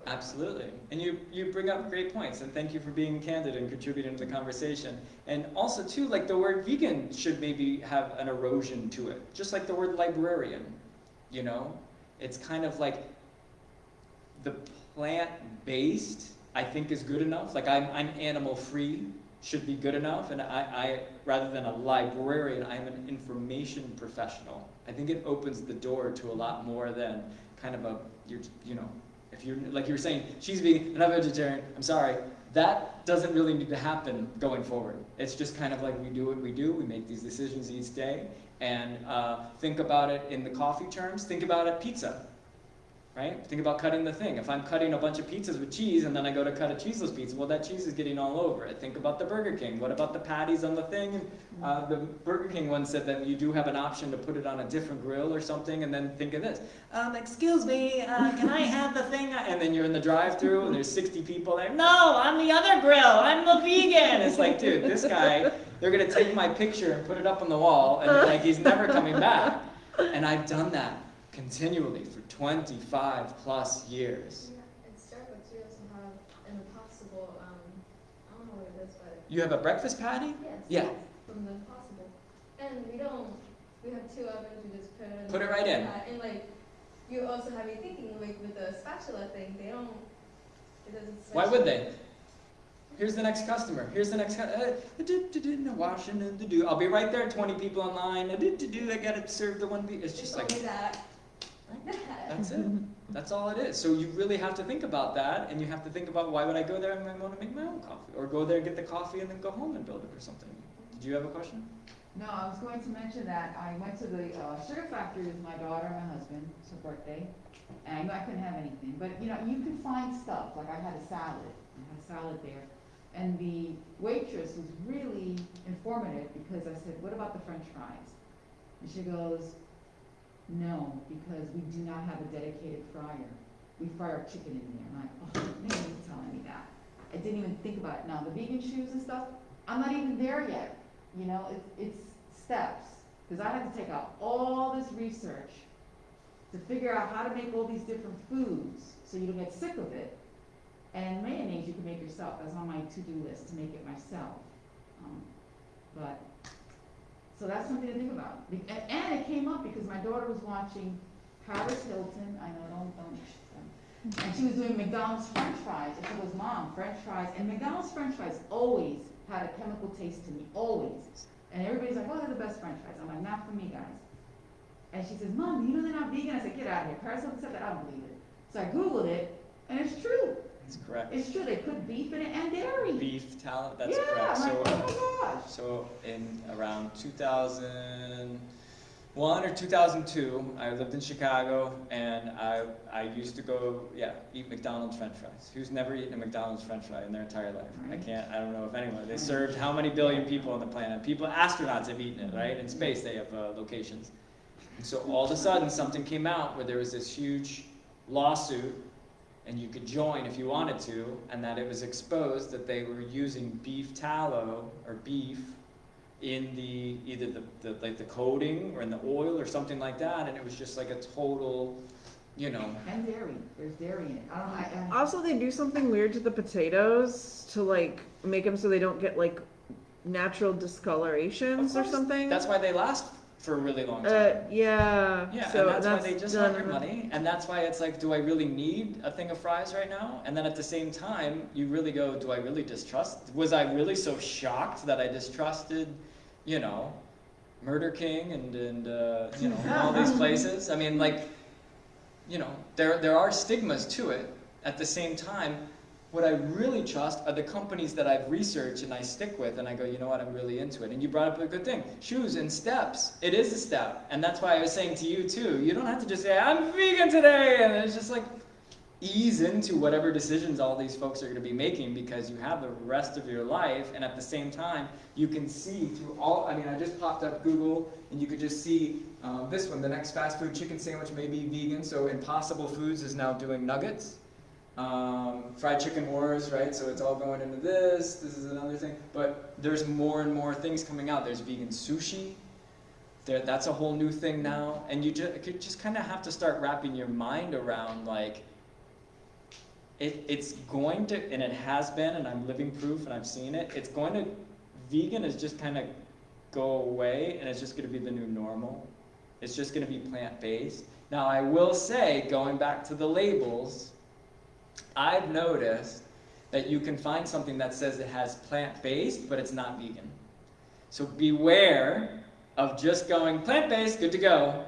Absolutely. And you, you bring up great points, and thank you for being candid and contributing to the conversation. And also, too, like the word vegan should maybe have an erosion to it, just like the word librarian. You know? It's kind of like the plant based I think is good enough. Like I'm, I'm animal free, should be good enough. And I, I, rather than a librarian, I'm an information professional. I think it opens the door to a lot more than kind of a, you're, you know, if you're, like you were saying, she's vegan and I'm vegetarian, I'm sorry. That doesn't really need to happen going forward. It's just kind of like we do what we do, we make these decisions each day. And uh, think about it in the coffee terms, think about it pizza right? Think about cutting the thing. If I'm cutting a bunch of pizzas with cheese and then I go to cut a cheeseless pizza, well, that cheese is getting all over it. Think about the Burger King. What about the patties on the thing? Uh, the Burger King one said that you do have an option to put it on a different grill or something, and then think of this. Um, excuse me, uh, can I have the thing? And then you're in the drive-through and there's 60 people there. No, I'm the other grill. I'm the vegan. It's like, dude, this guy, they're gonna take my picture and put it up on the wall, and like he's never coming back. And I've done that continually for 25 plus years. Yeah, at Starbucks, we also have an impossible, um, I don't know what it is, but You have a breakfast patty? yes. Yeah. From the impossible. And we don't, we have two ovens, we just put it in. Put it right in. pot. And like, you also have me thinking, like with the spatula thing, they don't, it doesn't. Why would they? Here's the next customer. Here's the next. cu- Uh. I'll be right there. 20 people online. Uh, do, do, do. I gotta serve the one. Be- it's just like that. That. that's it. That's all it is. So you really have to think about that, and you have to think about why would I go there and I want to make my own coffee, or go there and get the coffee and then go home and build it or something. Did you have a question? No, I was going to mention that I went to the uh, sugar factory with my daughter and my husband, it's her birthday, and I I couldn't have anything, but you know, you can find stuff, like I had a salad, I had a salad there. And the waitress was really informative because I said, what about the french fries? And she goes, no, because we do not have a dedicated fryer. We fry our chicken in there. I'm like, oh, maybe you're telling me that. I didn't even think about it. Now, the vegan shoes and stuff, I'm not even there yet. You know, it's, it's steps. Because I had to take out all this research to figure out how to make all these different foods so you don't get sick of it. And mayonnaise you can make yourself. That's on my to-do list, to make it myself. Um, but, so that's something to think about. And, it came up because my daughter was watching Paris Hilton, I know, don't, don't, and she was doing McDonald's french fries, and she goes, Mom, french fries, and McDonald's french fries always had a chemical taste to me, always. And everybody's like, oh, they're the best french fries. I'm like, not for me, guys. And she says, Mom, you know they're not vegan? I said, get out of here. Paris Hilton said that, I don't believe it. So I Googled it, and it's true. Correct. It's true, they put beef in it and dairy. Beef tallow. That's Yeah, correct. I'm So. like, oh my gosh. So in around 2001 or 2002, I lived in Chicago, and I I used to go yeah eat McDonald's French fries. Who's never eaten a McDonald's French fry in their entire life? I can't. I don't know if anyone. They served how many billion people on the planet? People, astronauts have eaten it, right? In space, they have uh, locations. And so all of a sudden, something came out where there was this huge lawsuit and you could join if you wanted to, and that it was exposed that they were using beef tallow or beef in the either the, the like the coating or in the oil or something like that, and it was just like a total, you know. And dairy, there's dairy in it. I don't, I, I. Also, they do something weird to the potatoes to like make them so they don't get like natural discolorations Of or something. That's why they last for a really long time. Uh, yeah. Yeah, so and that's, why they just want your money, and that's why it's like, do I really need a thing of fries right now? And then at the same time, you really go, do I really distrust? Was I really so shocked that I distrusted, you know, Murder King and and uh, you know <laughs> all these places? I mean, like, you know, there there are stigmas to it. At the same time, what I really trust are the companies that I've researched and I stick with, and I go, you know what, I'm really into it. And you brought up a good thing shoes and steps. It is a step. And that's why I was saying to you, too, you don't have to just say, I'm vegan today. And it's just like, ease into whatever decisions all these folks are going to be making because you have the rest of your life. And at the same time, you can see through all, I mean, I just popped up Google and you could just see um, this one, the next fast food chicken sandwich may be vegan. So Impossible Foods is now doing nuggets um, fried chicken wars, right? So it's all going into this. This is another thing. But there's more and more things coming out. There's vegan sushi. There, that's a whole new thing now. And you just, you just kind of have to start wrapping your mind around like, it, it's going to, and it has been, and I'm living proof, and I've seen it. It's going to, vegan is just kind of go away, and it's just going to be the new normal. It's just going to be plant based. Now, I will say, going back to the labels, I've noticed that you can find something that says it has plant-based, but it's not vegan. So beware of just going plant-based, good to go.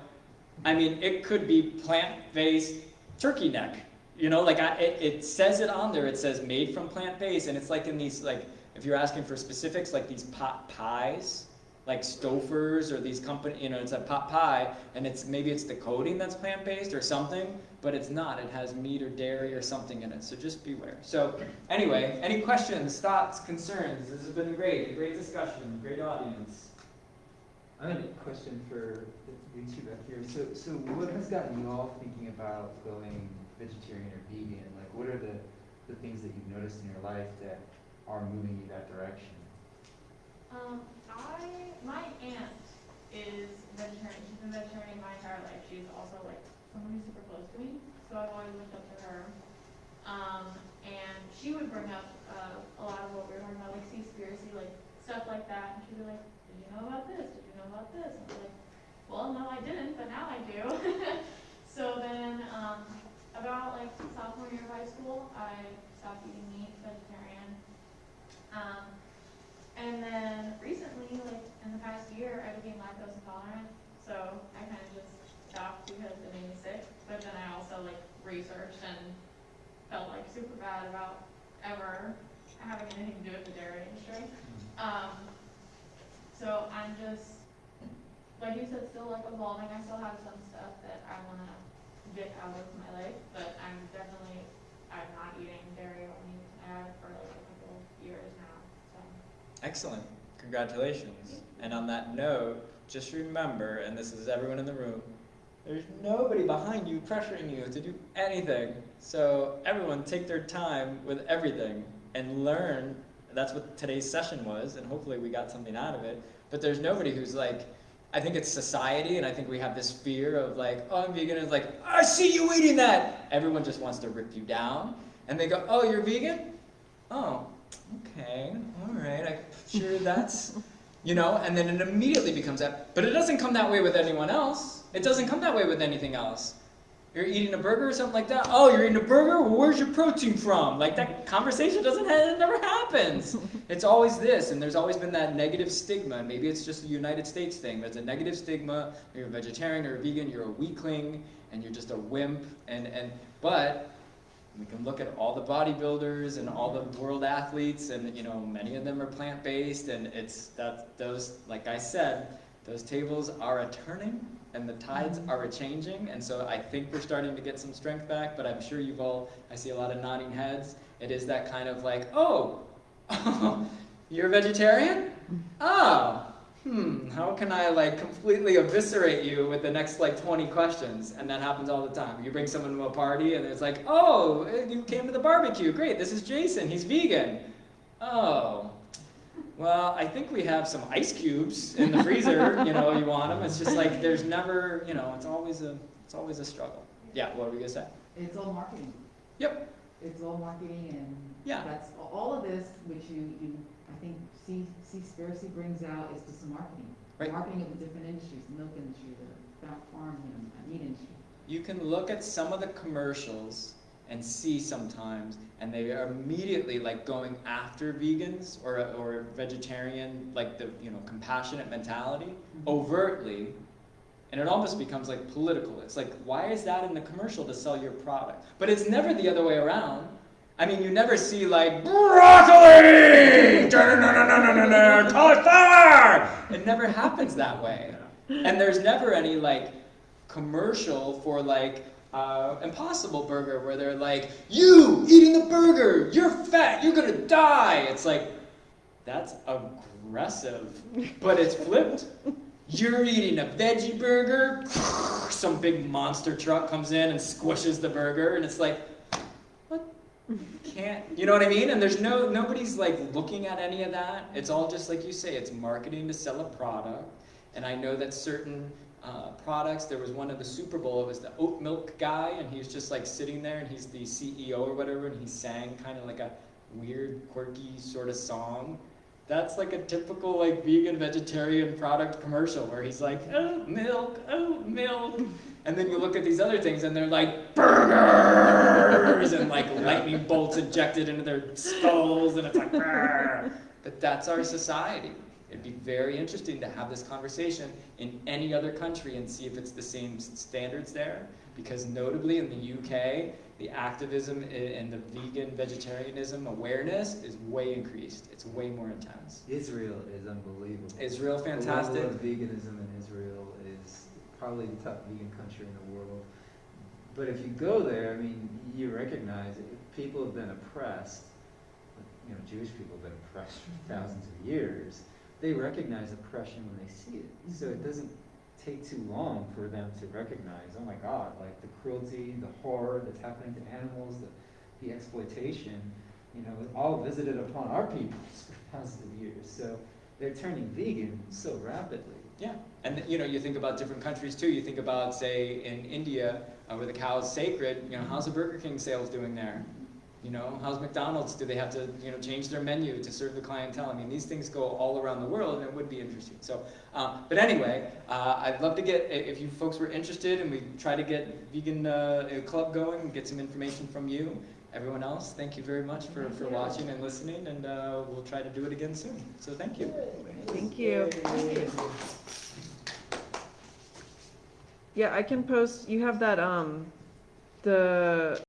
I mean, it could be plant-based turkey neck. You know, like I, it, it says it on there. It says made from plant-based, and it's like in these like if you're asking for specifics, like these pot pies, like Stouffer's or these company, you know, it's a pot pie, and it's maybe it's the coating that's plant-based or something, but it's not. It has meat or dairy or something in it. So just beware. So anyway, any questions, thoughts, concerns? This has been great. A great discussion. Great audience. I have a question for these two back here. So, so what has gotten you all thinking about going vegetarian or vegan? Like, what are the, the things that you've noticed in your life that are moving you that direction? Um, I, my aunt is vegetarian, she's been vegetarian my entire life, she's also like someone who's super close to me, so I've always looked up to her. Um, and she would bring up, uh, a lot of what we were talking about, like Seaspiracy, like stuff like that, and she'd be like, did you know about this, did you know about this? And I was like, well, no, I didn't, but now I do. <laughs> So then, um, about like sophomore year of high school, I stopped eating meat, vegetarian. Um, and then recently, like in the past year, I became lactose intolerant. So I kind of just stopped because it made me sick. But then I also like researched and felt like super bad about ever having anything to do with the dairy industry. Um, so I'm just, like you said, still like evolving. I still have some stuff that I want to get out of my life, but I'm definitely, I'm not eating dairy or meat. I have for like a couple years now. So. Excellent. Congratulations. And on that note, just remember, and this is everyone in the room, there's nobody behind you pressuring you to do anything. So everyone take their time with everything and learn. That's what today's session was, and hopefully we got something out of it. But there's nobody who's like, I think it's society, and I think we have this fear of like, oh, I'm vegan, and like, I see you eating that. Everyone just wants to rip you down, and they go, oh, you're vegan? Oh, okay, all right, I'm sure that's, you know, and then it immediately becomes that. But it doesn't come that way with anyone else. It doesn't come that way with anything else. You're eating a burger or something like that. Oh, you're eating a burger? Well, where's your protein from? Like that conversation doesn't it never happens. <laughs> It's always this, and there's always been that negative stigma. Maybe it's just a United States thing. There's a negative stigma. You're a vegetarian or a vegan. You're a weakling, and you're just a wimp. And and but we can look at all the bodybuilders and all the world athletes, and you know many of them are plant-based, and it's that those like I said, those tables are a turning and the tides are a changing, and so I think we're starting to get some strength back. But I'm sure you've all I see a lot of nodding heads. It is that kind of like, oh, <laughs> you're a vegetarian? Oh, hmm, how can I like completely eviscerate you with the next like 20 questions? And that happens all the time. You bring someone to a party and it's like, oh, you came to the barbecue. Great, this is Jason. He's vegan. Oh, well, I think we have some ice cubes in the freezer. you know, you want them. It's just like there's never, you know, it's always a, it's always a struggle. Yeah, what are we gonna say? It's all marketing. Yep. It's all marketing and Yeah. that's, all of this, which you, you, I think Sea, Seaspiracy brings out is just marketing. Right. Marketing of the different industries, the milk industry, the farm, you meat industry. You can look at some of the commercials and see sometimes, and they are immediately like going after vegans or or vegetarian, like the you know compassionate mentality, mm-hmm. overtly, and it almost becomes like political. It's like why is that in the commercial to sell your product? But it's never the other way around. I mean, you never see like broccoli, cauliflower. It never happens that way, and there's never any like commercial for like uh, Impossible Burger where they're like, "You eating the burger, you're fat, you're gonna die." It's like that's aggressive, but it's flipped. You're eating a veggie burger. <laughs> Some big monster truck comes in and squishes the burger, and it's like? Can't you know what I mean? And there's no nobody's like looking at any of that. It's all just like you say. It's marketing to sell a product. And I know that certain uh, products. There was one of the Super Bowl. It was the oat milk guy, and he was just like sitting there, and he's the CEO or whatever, and he sang kind of like a weird, quirky sort of song. That's like a typical like vegan vegetarian product commercial where he's like, oh milk, oh milk, and then you look at these other things and they're like burgers and like lightning bolts injected into their skulls and it's like, "Brr." but that's our society. It'd be very interesting to have this conversation in any other country and see if it's the same standards there. Because notably in the UK, the activism and the vegan vegetarianism awareness is way increased. It's way more intense. Israel is unbelievable. Israel, The fantastic. level of veganism in Israel is probably the top vegan country in the world. But if you go there, I mean, you recognize it. People have been oppressed. You know, Jewish people have been oppressed for thousands of years. They recognize oppression when they see it. So it doesn't take too long for them to recognize, oh my God, like the cruelty, the horror that's happening to animals, the, the exploitation, you know, all visited upon our peoples <laughs> for thousands of years. So they're turning vegan so rapidly. Yeah, and you know, you think about different countries too. You think about, say, in India, uh, where the cow is sacred. You know, how's the Burger King sales doing there? You know, how's McDonald's? Do they have to, you know, change their menu to serve the clientele? I mean, these things go all around the world, and it would be interesting. So, uh, but anyway, uh, I'd love to get if you folks were interested, and we try to get vegan uh, club going, and get some information from you. Everyone else, thank you very much for, for watching and listening, and uh, we'll try to do it again soon. So, thank you. Thank you. Yeah, I can post, you have that, um, the